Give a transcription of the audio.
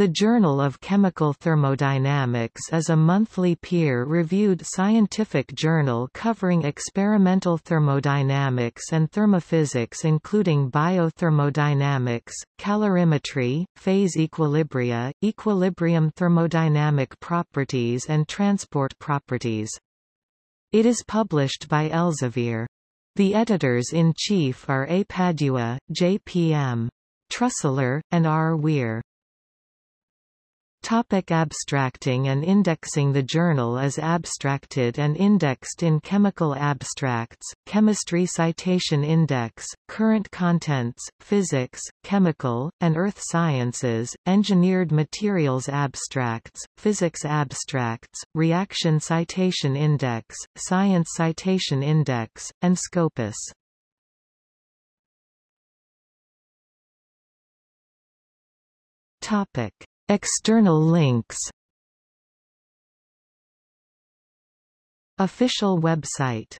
The Journal of Chemical Thermodynamics is a monthly peer-reviewed scientific journal covering experimental thermodynamics and thermophysics including biothermodynamics, calorimetry, phase equilibria, equilibrium thermodynamic properties and transport properties. It is published by Elsevier. The editors-in-chief are A. Padua, J. P. M. Trusler, and R. Weir. Topic abstracting and indexing The journal is abstracted and indexed in Chemical Abstracts, Chemistry Citation Index, Current Contents, Physics, Chemical, and Earth Sciences, Engineered Materials Abstracts, Physics Abstracts, Reaction Citation Index, Science Citation Index, and Scopus. Topic External links. Official website